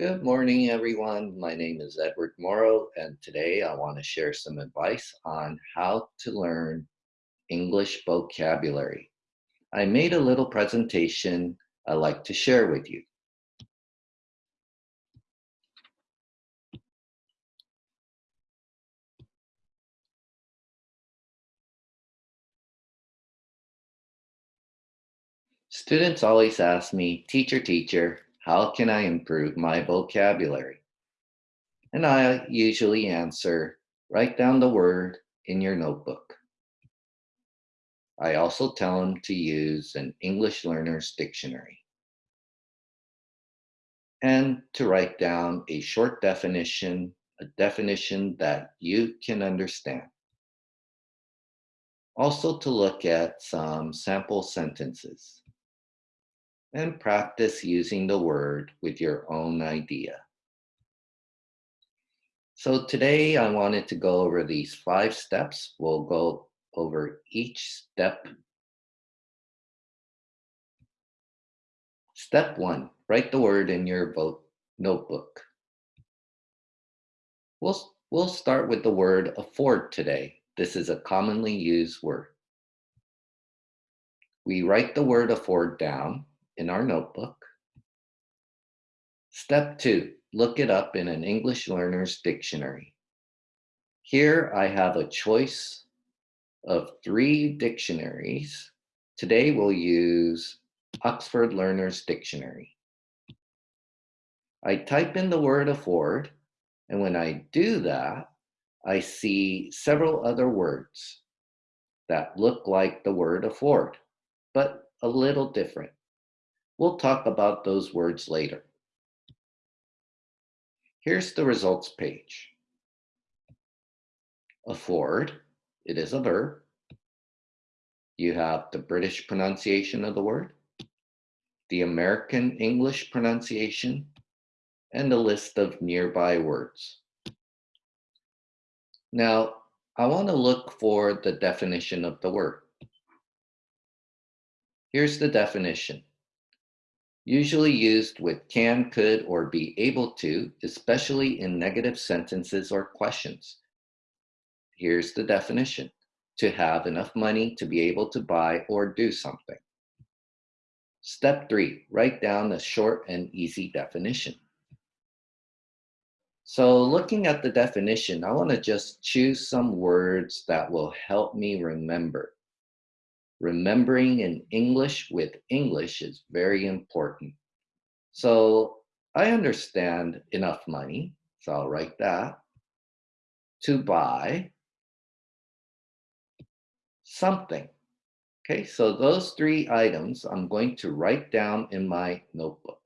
Good morning, everyone. My name is Edward Morrow, and today I want to share some advice on how to learn English vocabulary. I made a little presentation I'd like to share with you. Students always ask me, teacher, teacher, how can I improve my vocabulary? And I usually answer, write down the word in your notebook. I also tell them to use an English Learner's Dictionary and to write down a short definition, a definition that you can understand. Also to look at some sample sentences and practice using the word with your own idea. So today I wanted to go over these five steps. We'll go over each step. Step one, write the word in your notebook. We'll, we'll start with the word afford today. This is a commonly used word. We write the word afford down in our notebook. Step two, look it up in an English Learner's Dictionary. Here I have a choice of three dictionaries. Today we'll use Oxford Learner's Dictionary. I type in the word afford, and when I do that, I see several other words that look like the word afford, but a little different. We'll talk about those words later. Here's the results page. Afford, it is a verb. You have the British pronunciation of the word, the American English pronunciation, and a list of nearby words. Now, I want to look for the definition of the word. Here's the definition usually used with can, could, or be able to, especially in negative sentences or questions. Here's the definition, to have enough money to be able to buy or do something. Step three, write down a short and easy definition. So looking at the definition, I wanna just choose some words that will help me remember. Remembering in English with English is very important. So I understand enough money, so I'll write that, to buy something. Okay, so those three items I'm going to write down in my notebook.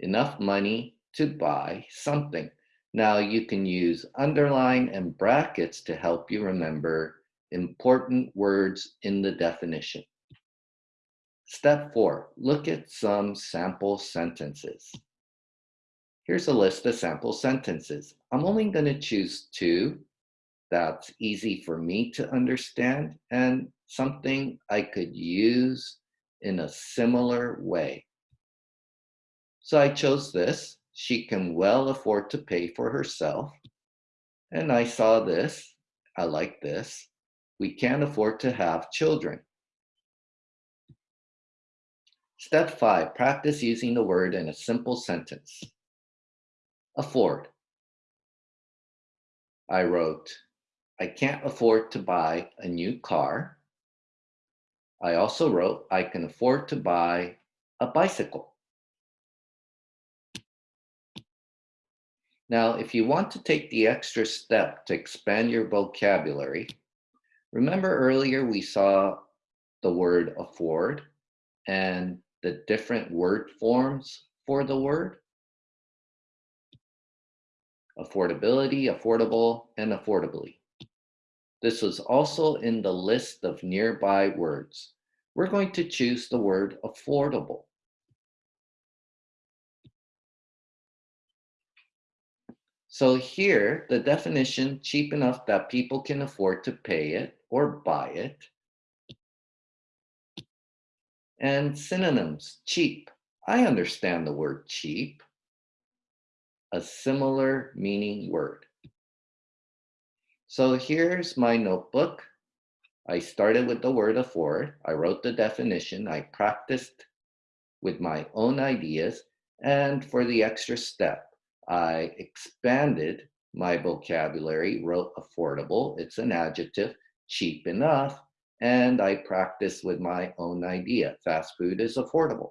Enough money to buy something. Now you can use underline and brackets to help you remember important words in the definition. Step four, look at some sample sentences. Here's a list of sample sentences. I'm only gonna choose two that's easy for me to understand and something I could use in a similar way. So I chose this. She can well afford to pay for herself. And I saw this. I like this we can't afford to have children. Step five, practice using the word in a simple sentence. Afford. I wrote, I can't afford to buy a new car. I also wrote, I can afford to buy a bicycle. Now, if you want to take the extra step to expand your vocabulary, Remember earlier we saw the word afford and the different word forms for the word? Affordability, affordable, and affordably. This was also in the list of nearby words. We're going to choose the word affordable. So here, the definition, cheap enough that people can afford to pay it, or buy it. And synonyms, cheap. I understand the word cheap, a similar meaning word. So here's my notebook. I started with the word afford. I wrote the definition. I practiced with my own ideas. And for the extra step, I expanded my vocabulary, wrote affordable. It's an adjective, cheap enough. And I practiced with my own idea. Fast food is affordable.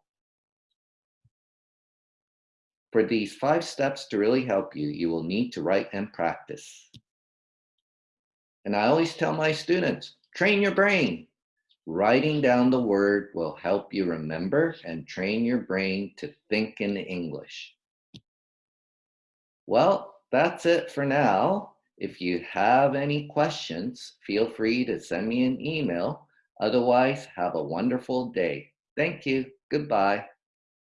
For these five steps to really help you, you will need to write and practice. And I always tell my students, train your brain. Writing down the word will help you remember and train your brain to think in English. Well, that's it for now. If you have any questions, feel free to send me an email. Otherwise, have a wonderful day. Thank you. Goodbye.